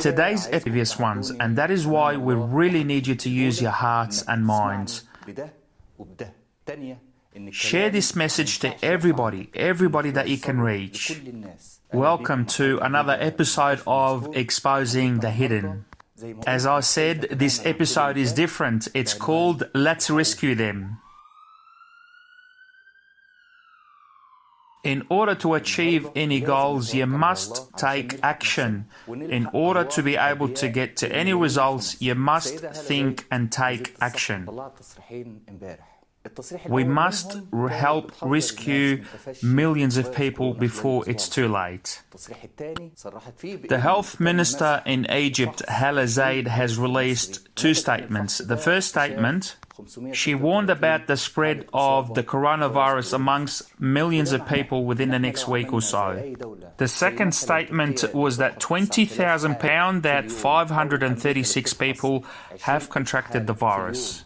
Today's previous ones, and that is why we really need you to use your hearts and minds. Share this message to everybody, everybody that you can reach. Welcome to another episode of Exposing the Hidden. As I said, this episode is different. It's called Let's Rescue Them. In order to achieve any goals, you must take action. In order to be able to get to any results, you must think and take action. We must help rescue millions of people before it's too late. The health minister in Egypt, Hala Zaid, has released two statements. The first statement she warned about the spread of the coronavirus amongst millions of people within the next week or so. The second statement was that 20,000 pounds, that 536 people have contracted the virus.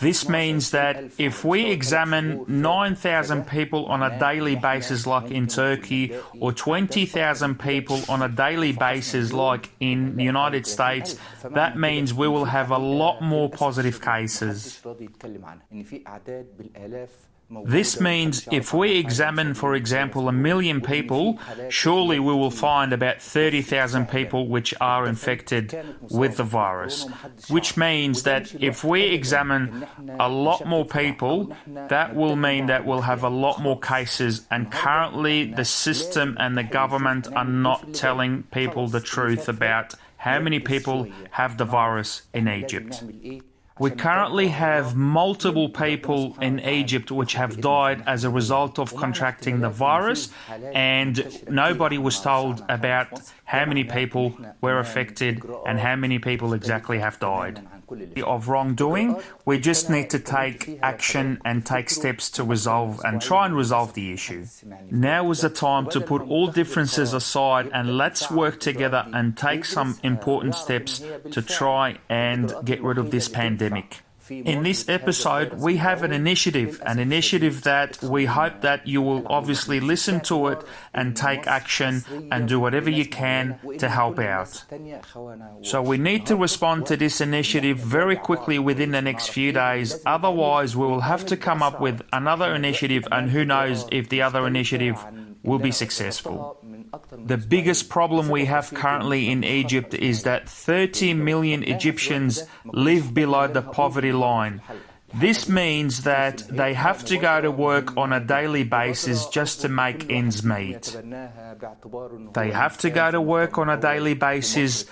This means that if we examine 9,000 people on a daily basis, like in Turkey, or 20,000 people on a daily basis, like in the United States, that means we will have a lot more positive cases. This means if we examine, for example, a million people, surely we will find about 30,000 people which are infected with the virus. Which means that if we examine a lot more people, that will mean that we'll have a lot more cases. And currently, the system and the government are not telling people the truth about how many people have the virus in Egypt. We currently have multiple people in Egypt which have died as a result of contracting the virus, and nobody was told about how many people were affected and how many people exactly have died. Of wrongdoing, we just need to take action and take steps to resolve and try and resolve the issue. Now is the time to put all differences aside and let's work together and take some important steps to try and get rid of this pandemic. In this episode, we have an initiative, an initiative that we hope that you will obviously listen to it and take action and do whatever you can to help out. So we need to respond to this initiative very quickly within the next few days, otherwise we will have to come up with another initiative and who knows if the other initiative will be successful. The biggest problem we have currently in Egypt is that 30 million Egyptians live below the poverty line. This means that they have to go to work on a daily basis just to make ends meet. They have to go to work on a daily basis,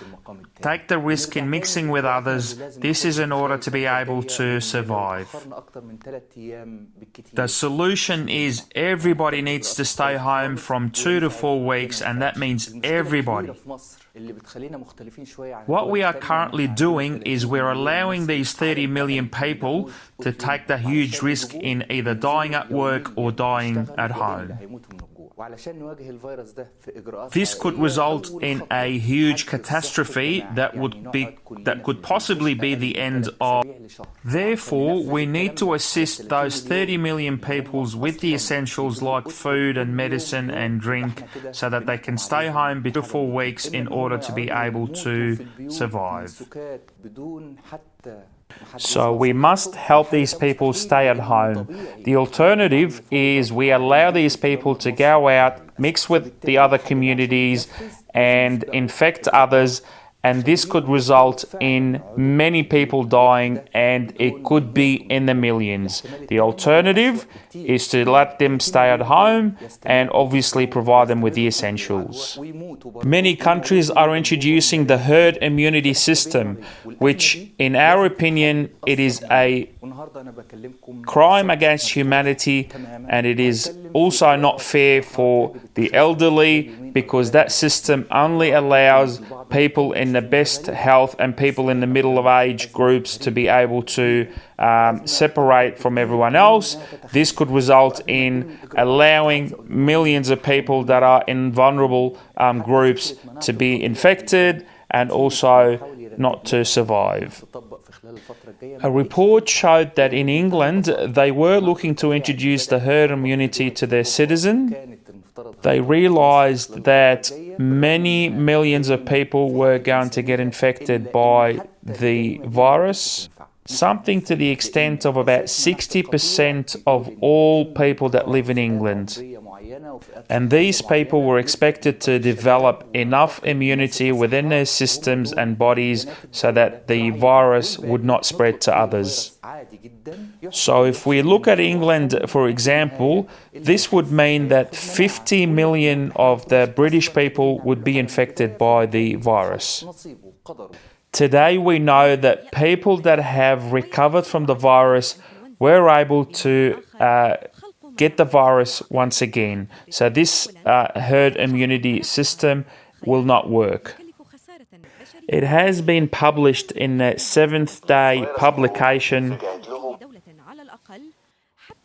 take the risk in mixing with others. This is in order to be able to survive. The solution is everybody needs to stay home from two to four weeks, and that means everybody. What we are currently doing is we're allowing these 30 million people to take the huge risk in either dying at work or dying at home. This could result in a huge catastrophe that would be that could possibly be the end of. Therefore, we need to assist those 30 million peoples with the essentials like food and medicine and drink so that they can stay home for four weeks in order to be able to survive. So we must help these people stay at home. The alternative is we allow these people to go out, mix with the other communities, and infect others. And this could result in many people dying, and it could be in the millions. The alternative is to let them stay at home and obviously provide them with the essentials. Many countries are introducing the herd immunity system, which, in our opinion, it is a crime against humanity and it is also not fair for the elderly because that system only allows people in the best health and people in the middle of age groups to be able to um, separate from everyone else. This could result in allowing millions of people that are in vulnerable um, groups to be infected and also not to survive. A report showed that in England they were looking to introduce the herd immunity to their citizen they realized that many millions of people were going to get infected by the virus. Something to the extent of about 60% of all people that live in England. And these people were expected to develop enough immunity within their systems and bodies so that the virus would not spread to others. So, if we look at England, for example, this would mean that 50 million of the British people would be infected by the virus. Today, we know that people that have recovered from the virus were able to uh, get the virus once again. So, this uh, herd immunity system will not work. It has been published in the seventh day publication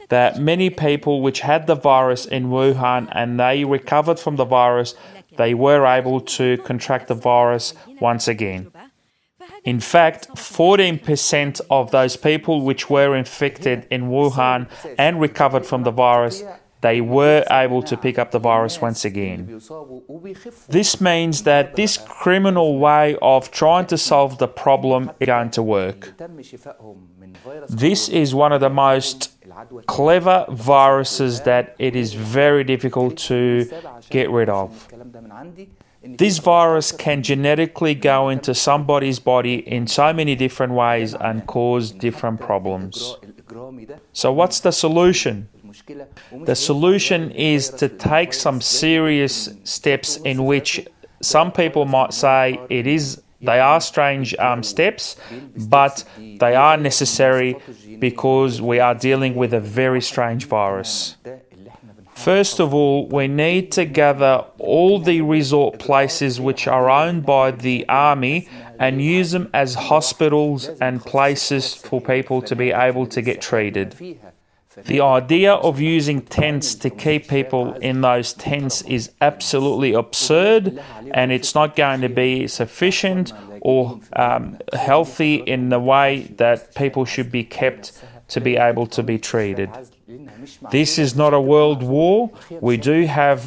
that many people which had the virus in Wuhan and they recovered from the virus, they were able to contract the virus once again. In fact, 14% of those people which were infected in Wuhan and recovered from the virus, they were able to pick up the virus once again. This means that this criminal way of trying to solve the problem is going to work. This is one of the most clever viruses that it is very difficult to get rid of. This virus can genetically go into somebody's body in so many different ways and cause different problems. So, what's the solution? The solution is to take some serious steps in which some people might say it is they are strange um, steps, but they are necessary because we are dealing with a very strange virus. First of all, we need to gather all the resort places which are owned by the army and use them as hospitals and places for people to be able to get treated. The idea of using tents to keep people in those tents is absolutely absurd and it's not going to be sufficient or um, healthy in the way that people should be kept to be able to be treated. This is not a world war. We do have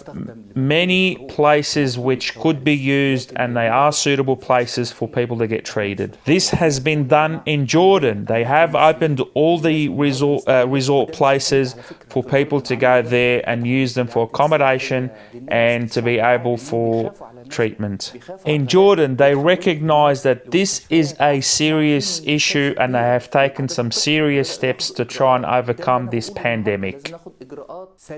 many places which could be used, and they are suitable places for people to get treated. This has been done in Jordan. They have opened all the resort, uh, resort places for people to go there and use them for accommodation and to be able for treatment. In Jordan, they recognize that this is a serious issue and they have taken some serious steps to try and overcome this pandemic.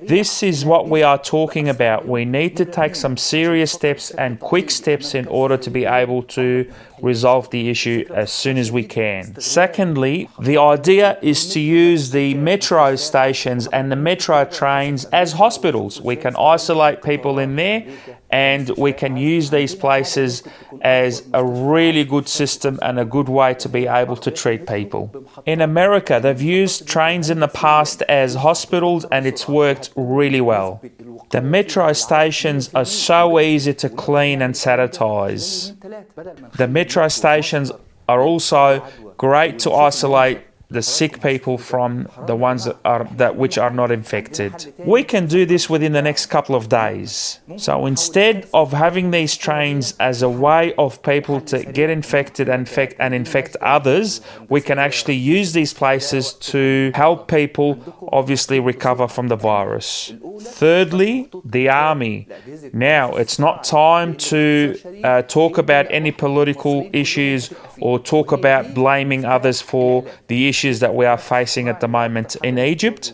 This is what we are talking about. We need to take some serious steps and quick steps in order to be able to resolve the issue as soon as we can. Secondly, the idea is to use the metro stations and the metro trains as hospitals. We can isolate people in there and we can use these places as a really good system and a good way to be able to treat people. In America, they've used trains in the past as hospitals and it's worked really well. The metro stations are so easy to clean and sanitize. The metro stations are also great to isolate the sick people from the ones that are that which are not infected. We can do this within the next couple of days. So instead of having these trains as a way of people to get infected and infect and infect others, we can actually use these places to help people obviously recover from the virus. Thirdly, the army. Now it's not time to uh, talk about any political issues or talk about blaming others for the issues that we are facing at the moment in Egypt.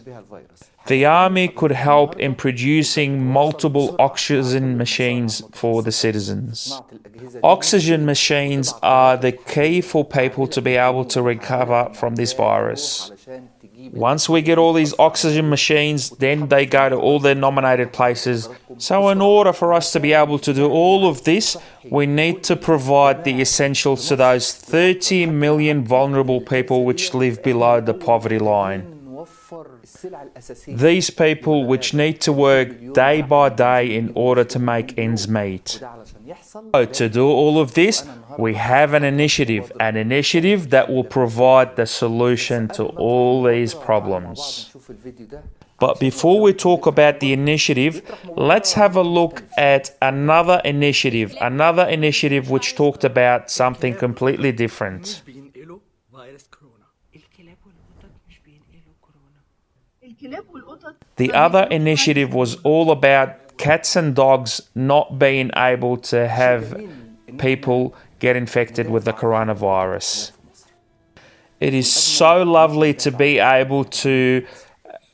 The army could help in producing multiple oxygen machines for the citizens. Oxygen machines are the key for people to be able to recover from this virus. Once we get all these oxygen machines, then they go to all their nominated places. So, in order for us to be able to do all of this, we need to provide the essentials to those 30 million vulnerable people which live below the poverty line. These people which need to work day by day in order to make ends meet. So to do all of this, we have an initiative, an initiative that will provide the solution to all these problems. But before we talk about the initiative, let's have a look at another initiative, another initiative which talked about something completely different. The other initiative was all about cats and dogs not being able to have people get infected with the coronavirus. It is so lovely to be able to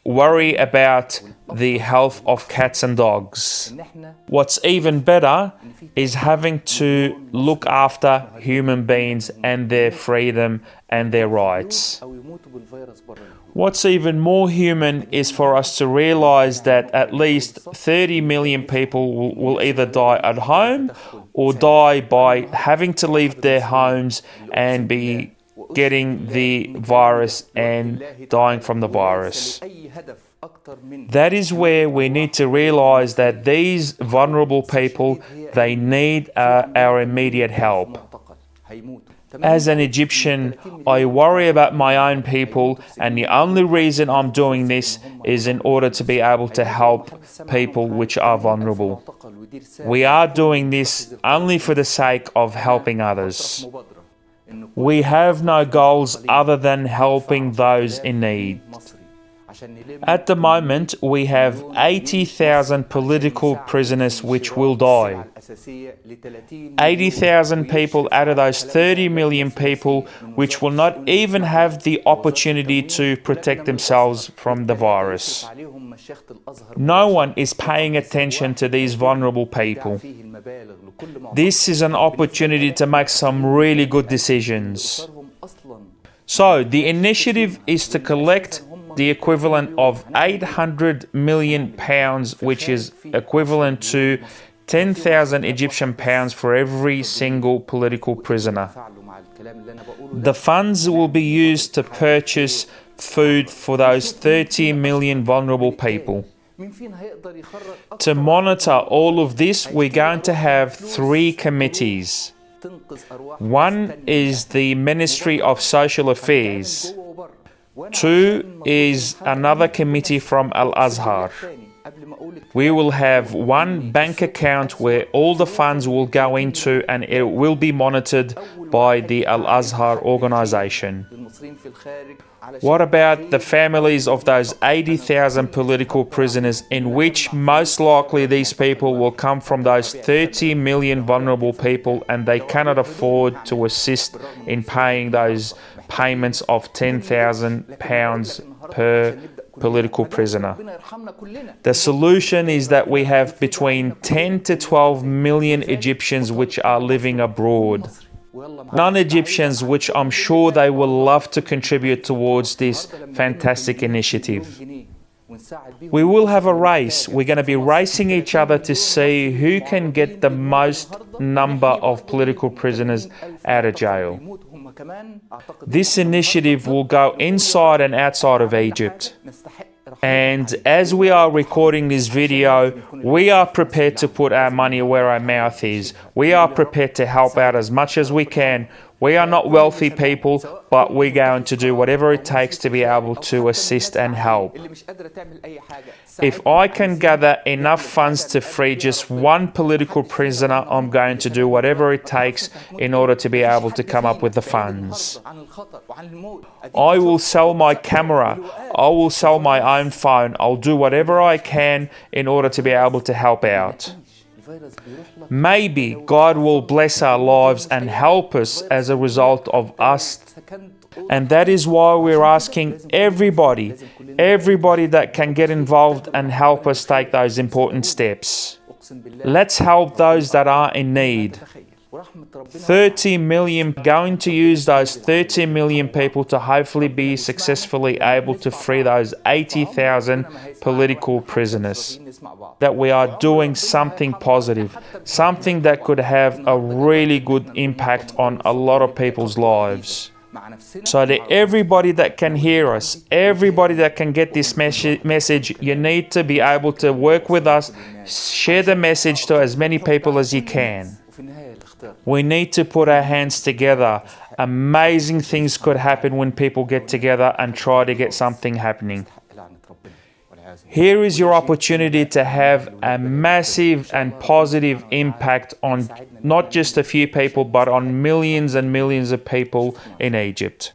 worry about the health of cats and dogs. What's even better is having to look after human beings and their freedom and their rights. What's even more human is for us to realize that at least 30 million people will, either die at home or die by having to leave their homes and be getting the virus and dying from the virus. That is where we need to realize that these vulnerable people, they need uh, our immediate help. As an Egyptian, I worry about my own people, and the only reason I'm doing this is in order to be able to help people which are vulnerable. We are doing this only for the sake of helping others. We have no goals other than helping those in need. At the moment, we have 80,000 political prisoners which will die. 80,000 people out of those 30 million people which will not even have the opportunity to protect themselves from the virus. No one is paying attention to these vulnerable people. This is an opportunity to make some really good decisions. So, the initiative is to collect the equivalent of 800 million pounds, which is equivalent to 10,000 Egyptian pounds for every single political prisoner. The funds will be used to purchase food for those 30 million vulnerable people. To monitor all of this, we're going to have three committees. One is the Ministry of Social Affairs. Two is another committee from Al-Azhar. We will have one bank account where all the funds will go into and it will be monitored by the Al-Azhar organization. What about the families of those 80,000 political prisoners in which most likely these people will come from those 30 million vulnerable people and they cannot afford to assist in paying those payments of £10,000 per political prisoner. The solution is that we have between 10 to 12 million Egyptians which are living abroad. Non-Egyptians which I'm sure they will love to contribute towards this fantastic initiative. We will have a race. We're going to be racing each other to see who can get the most number of political prisoners out of jail. This initiative will go inside and outside of Egypt. And as we are recording this video, we are prepared to put our money where our mouth is. We are prepared to help out as much as we can. We are not wealthy people, but we're going to do whatever it takes to be able to assist and help if I can gather enough funds to free just one political prisoner, I'm going to do whatever it takes in order to be able to come up with the funds. I will sell my camera. I will sell my own phone. I'll do whatever I can in order to be able to help out. Maybe God will bless our lives and help us as a result of us and that is why we're asking everybody, everybody that can get involved and help us take those important steps. Let's help those that are in need. 30 million going to use those 30 million people to hopefully be successfully able to free those 80,000 political prisoners that we are doing something positive something that could have a really good impact on a lot of people's lives so that everybody that can hear us, everybody that can get this message, you need to be able to work with us, share the message to as many people as you can. We need to put our hands together. Amazing things could happen when people get together and try to get something happening. Here is your opportunity to have a massive and positive impact on not just a few people, but on millions and millions of people in Egypt.